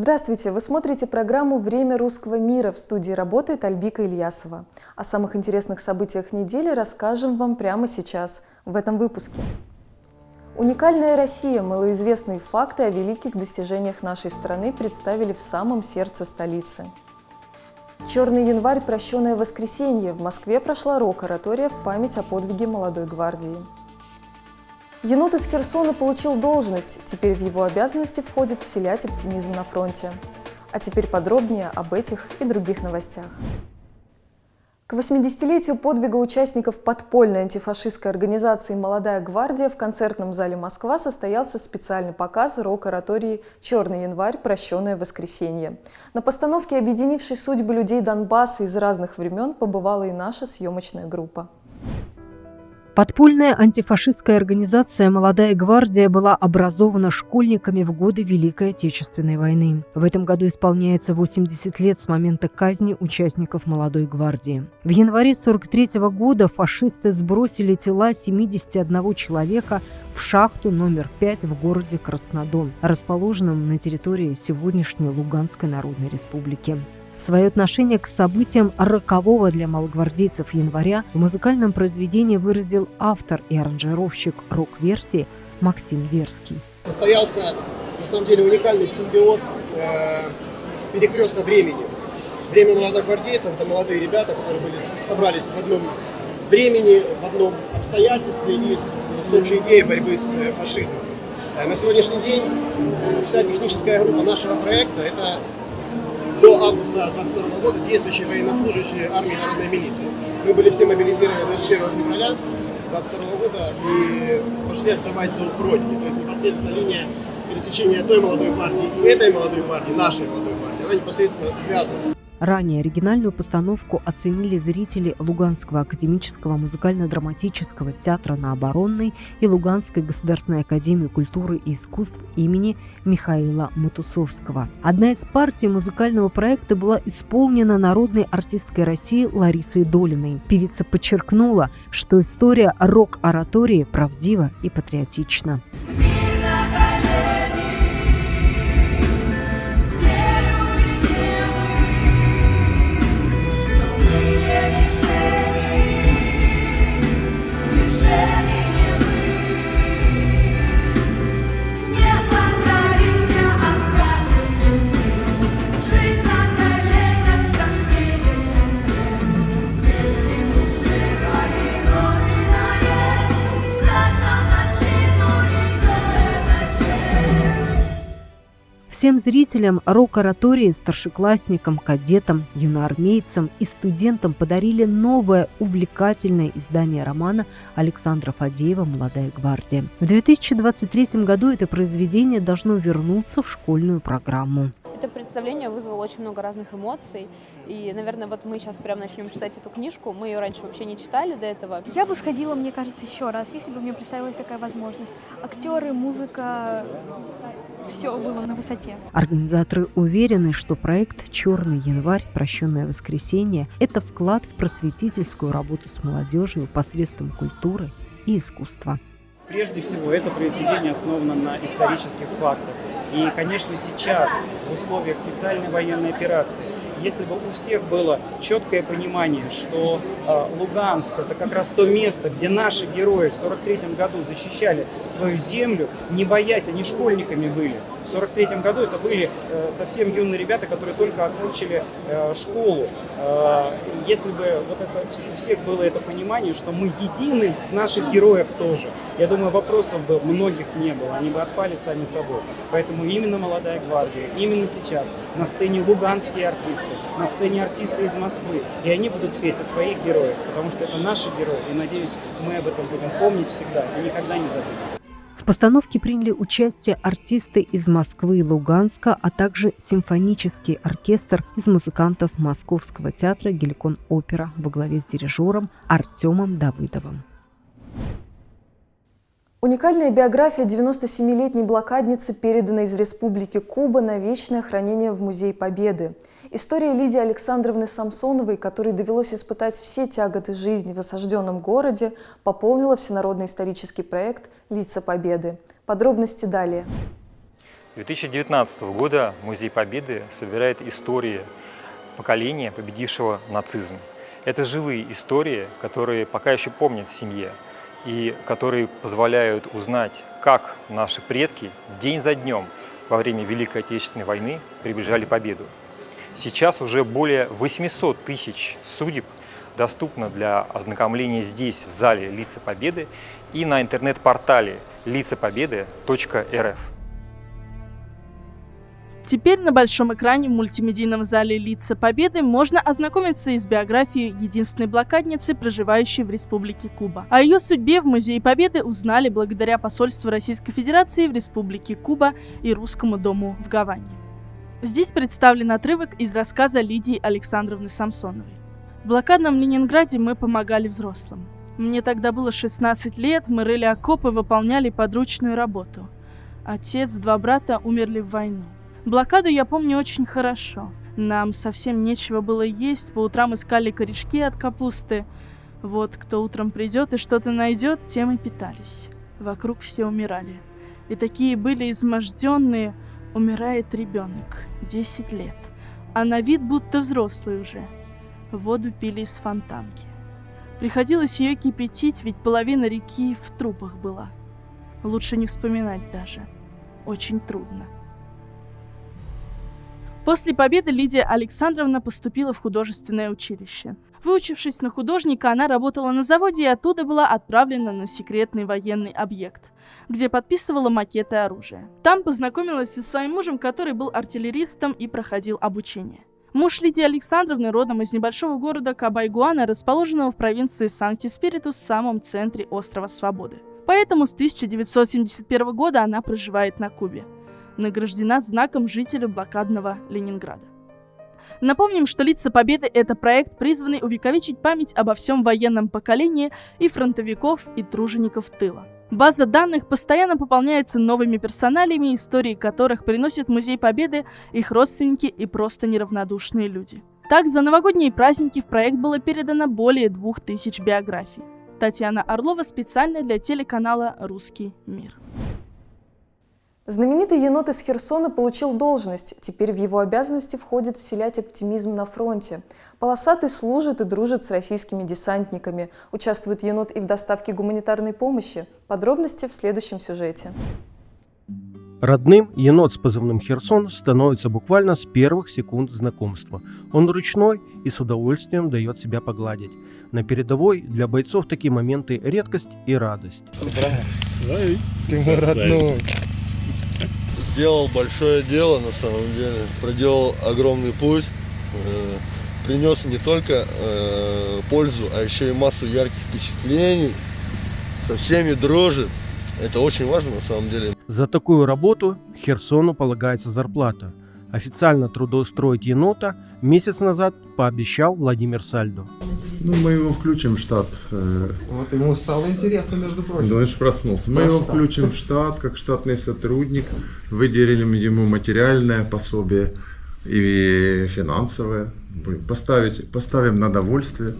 Здравствуйте! Вы смотрите программу «Время русского мира». В студии работает Альбика Ильясова. О самых интересных событиях недели расскажем вам прямо сейчас, в этом выпуске. Уникальная Россия. Малоизвестные факты о великих достижениях нашей страны представили в самом сердце столицы. Черный январь – прощенное воскресенье. В Москве прошла рок-оратория в память о подвиге молодой гвардии. Енот из Херсона получил должность, теперь в его обязанности входит вселять оптимизм на фронте. А теперь подробнее об этих и других новостях. К 80-летию подвига участников подпольной антифашистской организации «Молодая гвардия» в концертном зале «Москва» состоялся специальный показ рок-оратории «Черный январь. Прощенное воскресенье». На постановке, объединившей судьбы людей Донбасса из разных времен, побывала и наша съемочная группа. Подпольная антифашистская организация «Молодая гвардия» была образована школьниками в годы Великой Отечественной войны. В этом году исполняется 80 лет с момента казни участников «Молодой гвардии». В январе 1943 года фашисты сбросили тела 71 человека в шахту номер 5 в городе Краснодон, расположенном на территории сегодняшней Луганской Народной Республики. Свое отношение к событиям рокового для малогвардейцев января в музыкальном произведении выразил автор и аранжировщик рок-версии Максим Дерский. Состоялся, на самом деле, уникальный симбиоз э, перекрестка времени. Время молодогвардейцев – это молодые ребята, которые были, собрались в одном времени, в одном обстоятельстве и с общей идеей борьбы с э, фашизмом. Э, на сегодняшний день вся техническая группа нашего проекта – это до августа 22 года действующие военнослужащие армии народной милиции. Мы были все мобилизированы 21 февраля 22 года и пошли отдавать долг Родине. То есть непосредственно линия пересечения той молодой гвардии и этой молодой гвардии, нашей молодой гвардии, она непосредственно связана. Ранее оригинальную постановку оценили зрители Луганского академического музыкально-драматического театра на Оборонной и Луганской государственной академии культуры и искусств имени Михаила Матусовского. Одна из партий музыкального проекта была исполнена народной артисткой России Ларисой Долиной. Певица подчеркнула, что история рок-оратории правдива и патриотична. Всем зрителям рок-оратории, старшеклассникам, кадетам, юноармейцам и студентам подарили новое увлекательное издание романа Александра Фадеева «Молодая гвардия». В 2023 году это произведение должно вернуться в школьную программу. Это представление вызвало очень много разных эмоций. И, наверное, вот мы сейчас прям начнем читать эту книжку. Мы ее раньше вообще не читали до этого. Я бы сходила, мне кажется, еще раз, если бы мне представилась такая возможность. Актеры, музыка, все было на высоте. Организаторы уверены, что проект «Черный январь. Прощенное воскресенье» – это вклад в просветительскую работу с молодежью посредством культуры и искусства. Прежде всего, это произведение основано на исторических фактах. И, конечно, сейчас, в условиях специальной военной операции, если бы у всех было четкое понимание, что э, Луганск это как раз то место, где наши герои в 43 году защищали свою землю, не боясь, они школьниками были. В 43 году это были э, совсем юные ребята, которые только окончили э, школу. Э, если бы вот это, у всех было это понимание, что мы едины в наших героях тоже, я думаю, вопросов бы многих не было, они бы отпали сами собой. Поэтому именно «Молодая гвардия», именно сейчас на сцене луганские артисты, на сцене артисты из Москвы, и они будут петь о своих героях, потому что это наши герои, и, надеюсь, мы об этом будем помнить всегда и никогда не забудем. В постановке приняли участие артисты из Москвы и Луганска, а также симфонический оркестр из музыкантов Московского театра «Геликон Опера» во главе с дирижером Артемом Давыдовым. Уникальная биография 97-летней блокадницы передана из Республики Куба на вечное хранение в Музей Победы. История Лидии Александровны Самсоновой, которой довелось испытать все тяготы жизни в осажденном городе, пополнила всенародный исторический проект «Лица Победы». Подробности далее. 2019 года Музей Победы собирает истории поколения, победившего нацизм. Это живые истории, которые пока еще помнят в семье и которые позволяют узнать, как наши предки день за днем во время Великой Отечественной войны приближали победу. Сейчас уже более 800 тысяч судеб доступно для ознакомления здесь, в зале «Лица Победы» и на интернет-портале лицапобеды.рф. Теперь на большом экране в мультимедийном зале «Лица Победы» можно ознакомиться и с биографией единственной блокадницы, проживающей в Республике Куба. О ее судьбе в Музее Победы узнали благодаря посольству Российской Федерации в Республике Куба и Русскому дому в Гаване. Здесь представлен отрывок из рассказа Лидии Александровны Самсоновой. В блокадном Ленинграде мы помогали взрослым. Мне тогда было 16 лет, мы рыли окопы, выполняли подручную работу. Отец, два брата умерли в войну. Блокаду я помню очень хорошо. Нам совсем нечего было есть, по утрам искали корешки от капусты. Вот кто утром придет и что-то найдет, тем и питались. Вокруг все умирали. И такие были изможденные, умирает ребенок, 10 лет. А на вид будто взрослый уже. Воду пили из фонтанки. Приходилось ее кипятить, ведь половина реки в трупах была. Лучше не вспоминать даже. Очень трудно. После победы Лидия Александровна поступила в художественное училище. Выучившись на художника, она работала на заводе и оттуда была отправлена на секретный военный объект, где подписывала макеты оружия. Там познакомилась со своим мужем, который был артиллеристом и проходил обучение. Муж Лидии Александровны родом из небольшого города Кабайгуана, расположенного в провинции Санкт-Спиритус в самом центре острова Свободы. Поэтому с 1971 года она проживает на Кубе награждена знаком жителя блокадного Ленинграда. Напомним, что «Лица Победы» — это проект, призванный увековечить память обо всем военном поколении и фронтовиков, и тружеников тыла. База данных постоянно пополняется новыми персоналиями, истории которых приносят Музей Победы их родственники и просто неравнодушные люди. Так, за новогодние праздники в проект было передано более двух тысяч биографий. Татьяна Орлова специально для телеканала «Русский мир». Знаменитый енот из Херсона получил должность. Теперь в его обязанности входит вселять оптимизм на фронте. Полосатый служит и дружит с российскими десантниками. Участвует енот и в доставке гуманитарной помощи. Подробности в следующем сюжете. Родным енот с позывным «Херсон» становится буквально с первых секунд знакомства. Он ручной и с удовольствием дает себя погладить. На передовой для бойцов такие моменты – редкость и радость. Здравия. Ты мой родной сделал большое дело на самом деле, проделал огромный путь, э, принес не только э, пользу, а еще и массу ярких впечатлений, со всеми дружит. Это очень важно на самом деле. За такую работу Херсону полагается зарплата. Официально трудоустроить енота месяц назад пообещал Владимир Сальдо. Ну, мы его включим в штат. Э, вот ему стало интересно, между прочим. Думаешь, проснулся. Мы его включим в штат, как штатный сотрудник. Выделим ему материальное пособие и финансовое. Поставить, поставим на довольствие.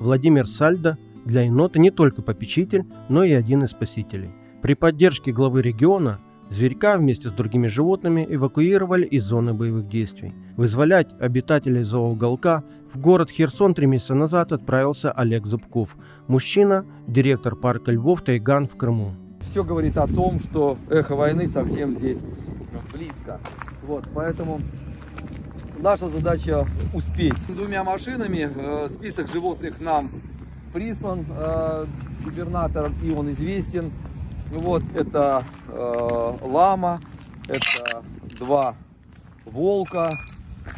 Владимир Сальдо для енота не только попечитель, но и один из спасителей. При поддержке главы региона Зверька вместе с другими животными эвакуировали из зоны боевых действий. Вызволять обитателей зооуголка в город Херсон три месяца назад отправился Олег Зубков. Мужчина, директор парка Львов Тайган в Крыму. Все говорит о том, что эхо войны совсем здесь близко. Вот, поэтому наша задача успеть. Двумя машинами э, список животных нам прислан э, губернатором, и он известен. Вот это э, лама, это два волка,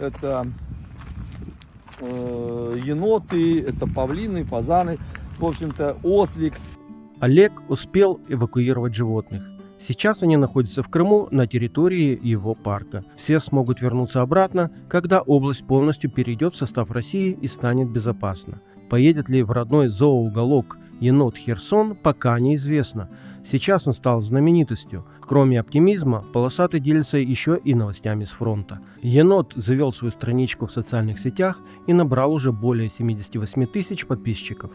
это э, еноты, это павлины, фазаны, в общем-то ослик. Олег успел эвакуировать животных. Сейчас они находятся в Крыму на территории его парка. Все смогут вернуться обратно, когда область полностью перейдет в состав России и станет безопасна. Поедет ли в родной зооуголок енот Херсон, пока неизвестно. Сейчас он стал знаменитостью. Кроме оптимизма, Полосатый делится еще и новостями с фронта. Енот завел свою страничку в социальных сетях и набрал уже более 78 тысяч подписчиков.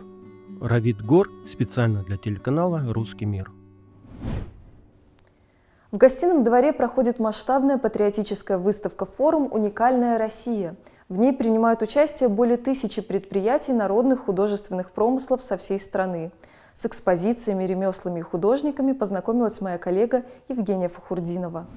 Равид Гор специально для телеканала «Русский мир». В гостином дворе проходит масштабная патриотическая выставка-форум «Уникальная Россия». В ней принимают участие более тысячи предприятий народных художественных промыслов со всей страны. С экспозициями, ремеслами и художниками познакомилась моя коллега Евгения Фахурдинова.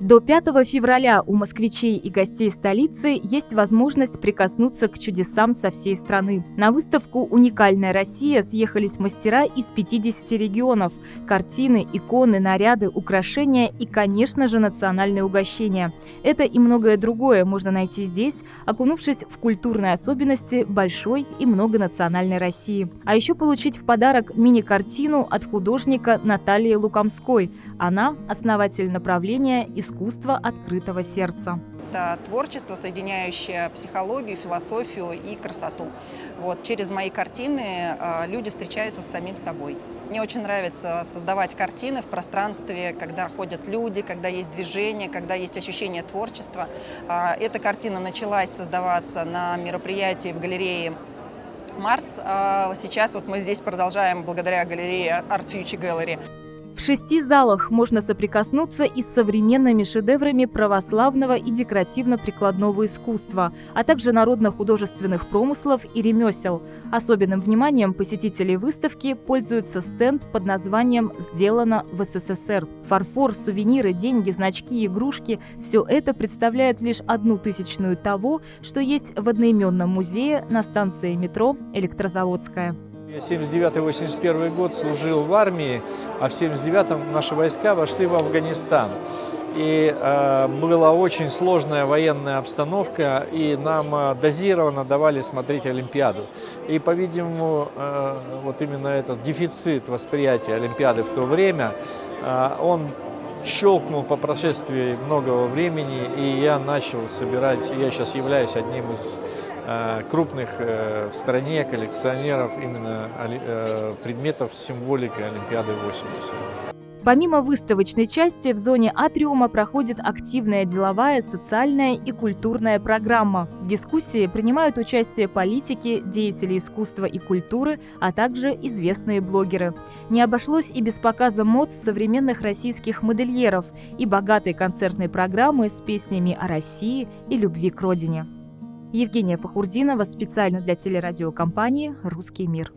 До 5 февраля у москвичей и гостей столицы есть возможность прикоснуться к чудесам со всей страны. На выставку «Уникальная Россия» съехались мастера из 50 регионов. Картины, иконы, наряды, украшения и, конечно же, национальные угощения. Это и многое другое можно найти здесь, окунувшись в культурные особенности большой и многонациональной России. А еще получить в подарок мини-картину от художника Натальи Лукомской. Она – основатель направления искусства искусство открытого сердца. Это творчество, соединяющее психологию, философию и красоту. Вот, через мои картины э, люди встречаются с самим собой. Мне очень нравится создавать картины в пространстве, когда ходят люди, когда есть движение, когда есть ощущение творчества. Э, эта картина началась создаваться на мероприятии в галерее Марс. А сейчас вот мы здесь продолжаем благодаря галерее Art Future Gallery. В шести залах можно соприкоснуться и с современными шедеврами православного и декоративно-прикладного искусства, а также народно-художественных промыслов и ремесел. Особенным вниманием посетителей выставки пользуется стенд под названием «Сделано в СССР». Фарфор, сувениры, деньги, значки, игрушки – все это представляет лишь одну тысячную того, что есть в одноименном музее на станции метро «Электрозаводская». Я 79-81 год служил в армии, а в 79-м наши войска вошли в Афганистан. И э, была очень сложная военная обстановка, и нам э, дозированно давали смотреть Олимпиаду. И, по-видимому, э, вот именно этот дефицит восприятия Олимпиады в то время, э, он щелкнул по прошествии многого времени, и я начал собирать, я сейчас являюсь одним из крупных э, в стране коллекционеров именно э, предметов с символикой Олимпиады 80. Помимо выставочной части, в зоне атриума проходит активная деловая, социальная и культурная программа. В дискуссии принимают участие политики, деятели искусства и культуры, а также известные блогеры. Не обошлось и без показа мод современных российских модельеров и богатой концертной программы с песнями о России и любви к родине. Евгения Фахурдинова специально для телерадиокомпании «Русский мир».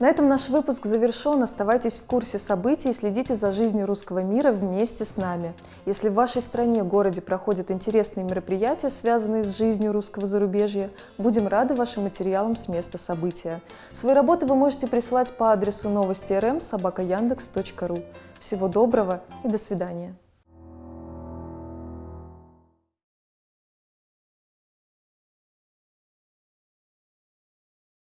На этом наш выпуск завершен. Оставайтесь в курсе событий и следите за жизнью русского мира вместе с нами. Если в вашей стране, городе проходят интересные мероприятия, связанные с жизнью русского зарубежья, будем рады вашим материалам с места события. Свои работы вы можете присылать по адресу новости рм собака Всего доброго и до свидания.